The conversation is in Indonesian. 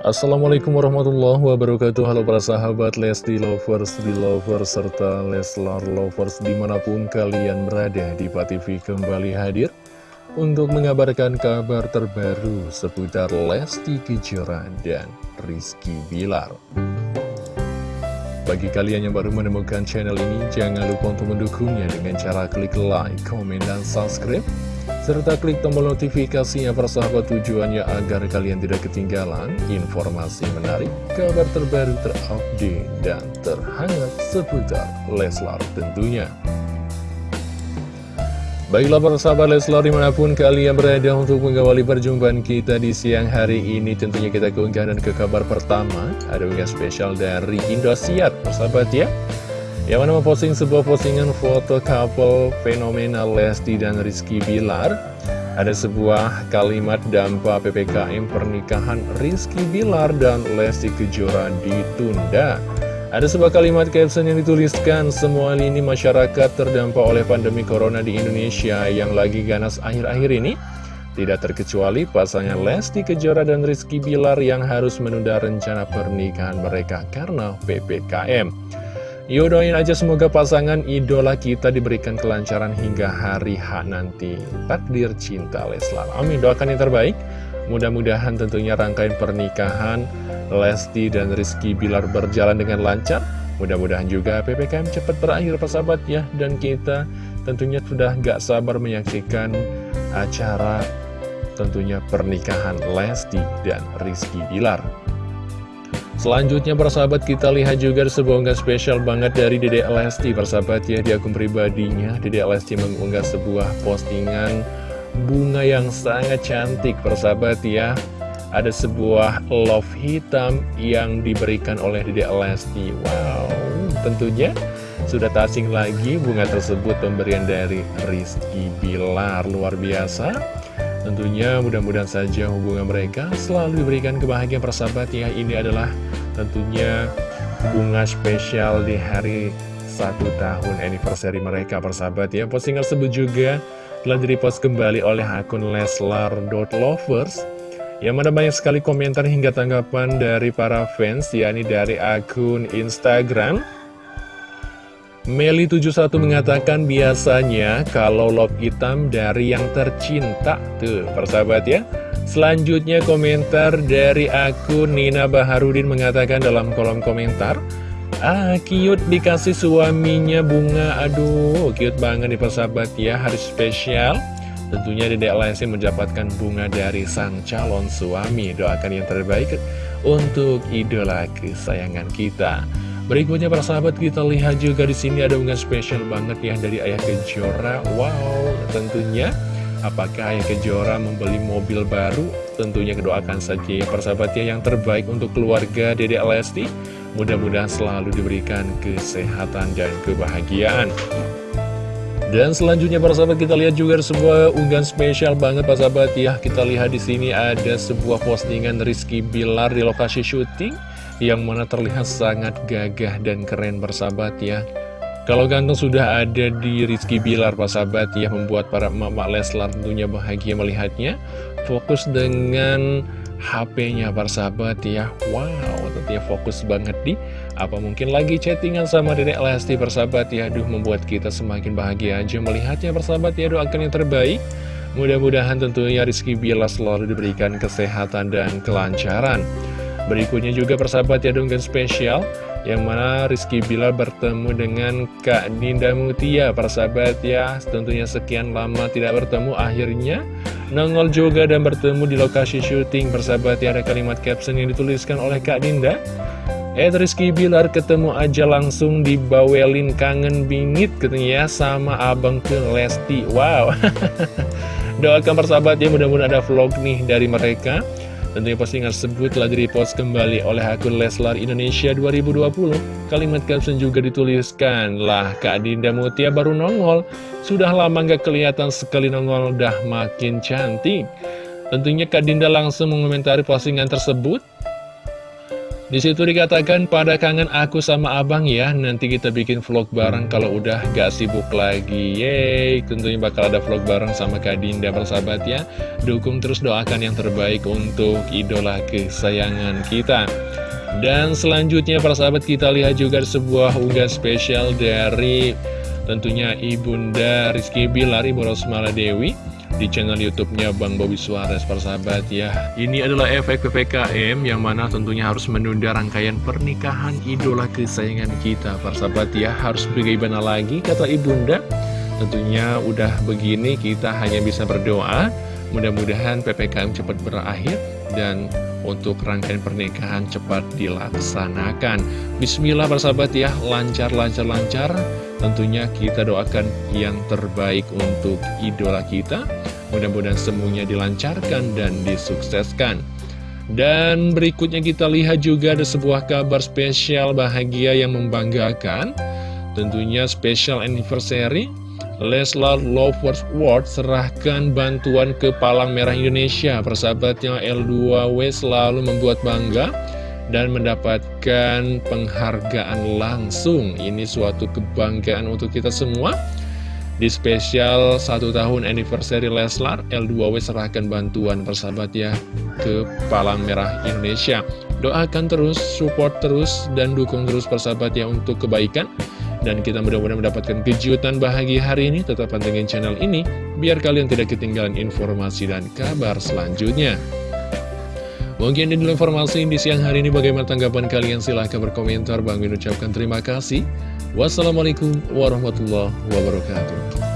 Assalamualaikum warahmatullahi wabarakatuh. Halo para sahabat Lesti Lovers, Lovers, serta Leslar Lovers di mana pun kalian berada di TV kembali hadir untuk mengabarkan kabar terbaru seputar Lesti Kejora dan Rizky Bilar. Bagi kalian yang baru menemukan channel ini, jangan lupa untuk mendukungnya dengan cara klik like, komen, dan subscribe serta klik tombol notifikasinya persahabat tujuannya agar kalian tidak ketinggalan informasi menarik, kabar terbaru terupdate, dan terhangat seputar Leslar tentunya. Baiklah para sahabat Leslar di mana pun kalian berada untuk mengawali perjumpaan kita di siang hari ini Tentunya kita keunggahan ke kabar pertama Ada unggahan spesial dari Indosiar persahabat ya yang mana memposting sebuah postingan foto couple fenomenal Lesti dan Rizky Bilar? Ada sebuah kalimat dampak PPKM pernikahan Rizky Bilar dan Lesti Kejora ditunda. Ada sebuah kalimat caption yang dituliskan Semua lini masyarakat terdampak oleh pandemi corona di Indonesia yang lagi ganas akhir-akhir ini. Tidak terkecuali pasangan Lesti Kejora dan Rizky Bilar yang harus menunda rencana pernikahan mereka karena PPKM. Yuk doain aja semoga pasangan idola kita diberikan kelancaran hingga hari H nanti. Takdir cinta Leslar. Amin, doakan yang terbaik. Mudah-mudahan tentunya rangkaian pernikahan Lesti dan Rizky Bilar berjalan dengan lancar. Mudah-mudahan juga PPKM cepat berakhir persahabat ya. Dan kita tentunya sudah gak sabar menyaksikan acara tentunya pernikahan Lesti dan Rizky Bilar. Selanjutnya persahabat kita lihat juga sebuah unggah spesial banget dari Dede Lesti Persahabat ya. Di akun pribadinya Dede Lesti mengunggah sebuah postingan bunga yang sangat cantik persahabat ya. Ada sebuah love hitam yang diberikan oleh Dede Lesti. Wow. Tentunya sudah tasing lagi bunga tersebut pemberian dari Rizky Bilar. Luar biasa Tentunya mudah-mudahan saja hubungan mereka selalu diberikan kebahagiaan. Persahabat ya Ini adalah tentunya bunga spesial di hari satu tahun anniversary mereka. Persahabat ya Postingan tersebut juga telah direpost kembali oleh akun leslar.lovers yang mana banyak sekali komentar hingga tanggapan dari para fans, yakni dari akun Instagram Meli71 mengatakan biasanya kalau love hitam dari yang tercinta Tuh persahabat ya. Selanjutnya komentar dari akun Nina Baharudin mengatakan dalam kolom komentar Ah cute dikasih suaminya bunga. Aduh cute banget nih persahabat ya Hari spesial. Tentunya Dedek Lesti mendapatkan bunga dari sang calon suami. Doakan yang terbaik untuk idola kesayangan kita Berikutnya para sahabat kita lihat juga di sini ada unggahan spesial banget ya dari Ayah Kejora. Wow, tentunya apakah Ayah Kejora membeli mobil baru? Tentunya kedoakan saja ya para sahabat ya yang terbaik untuk keluarga Dede Lesti. Mudah-mudahan selalu diberikan kesehatan dan kebahagiaan. Dan selanjutnya para sahabat kita lihat juga sebuah unggahan spesial banget para sahabat ya. Kita lihat di sini ada sebuah postingan Rizky Bilar di lokasi syuting yang mana terlihat sangat gagah dan keren bersahabat ya. Kalau ganteng sudah ada di Rizky Bilar sahabat ya membuat para emak-emak Leslar tentunya bahagia melihatnya. Fokus dengan HP-nya sahabat ya. Wow tentunya fokus banget di apa mungkin lagi chattingan sama dedek Lesti persahabat ya. Aduh membuat kita semakin bahagia aja melihatnya persahabat ya. Doakan yang terbaik. Mudah-mudahan tentunya Rizky Bilar selalu diberikan kesehatan dan kelancaran Berikutnya juga persahabat ya dengan spesial Yang mana Rizky Bilar bertemu dengan Kak Dinda Mutia Persahabat ya. Tentunya sekian lama tidak bertemu Akhirnya nongol juga dan bertemu di lokasi syuting Persahabat ya. Ada kalimat caption yang dituliskan oleh Kak Dinda Ed Rizky Bilar ketemu aja langsung di Bawelin kangen bingit katanya ya sama abang ke Lesti. Wow. Doakan persahabat ya mudah-mudahan ada vlog nih dari mereka Tentunya postingan tersebut telah direpost kembali oleh akun Leslar Indonesia 2020. Kalimat caption juga dituliskan, lah Kak Dinda Mutia baru nongol. Sudah lama gak kelihatan sekali nongol, udah makin cantik. Tentunya Kak Dinda langsung mengomentari postingan tersebut. Di situ dikatakan pada kangen aku sama abang ya Nanti kita bikin vlog bareng kalau udah gak sibuk lagi. Yeay tentunya bakal ada vlog bareng sama Kak Dinda persahabat ya. Dukung terus doakan yang terbaik untuk idola kesayangan kita. Dan selanjutnya persahabat kita lihat juga sebuah unggah spesial dari tentunya Ibunda Rizky Bilar Ibu Rosmala Dewi di channel YouTube-nya Bang Bobi Suarez persahabat ya. Ini adalah efek PPKM yang mana tentunya harus menunda rangkaian pernikahan idola kesayangan kita persahabat ya. Harus bagaimana lagi kata Ibunda? Tentunya udah begini kita hanya bisa berdoa mudah-mudahan PPKM cepat berakhir dan untuk rangkaian pernikahan cepat dilaksanakan. Bismillah persahabat ya, lancar-lancar-lancar. Tentunya kita doakan yang terbaik untuk idola kita. Mudah-mudahan semuanya dilancarkan dan disukseskan. Dan berikutnya kita lihat juga ada sebuah kabar spesial bahagia yang membanggakan. Tentunya special anniversary Leslar Lovers World serahkan bantuan ke Palang Merah Indonesia. Persahabatnya L2W selalu membuat bangga dan mendapatkan penghargaan langsung. Ini suatu kebanggaan untuk kita semua. Di spesial satu tahun anniversary Leslar, L2W serahkan bantuan persahabat ya ke Palang Merah Indonesia. Doakan terus, support terus, dan dukung terus persahabat ya untuk kebaikan dan kita mudah-mudahan mendapatkan kejutan bahagia hari ini. Tetap pantengin channel ini, biar kalian tidak ketinggalan informasi dan kabar selanjutnya. Mungkin ini dulu informasi di siang hari ini bagaimana tanggapan kalian? Silahkan berkomentar. Bang Min ucapkan terima kasih. Wassalamualaikum warahmatullahi wabarakatuh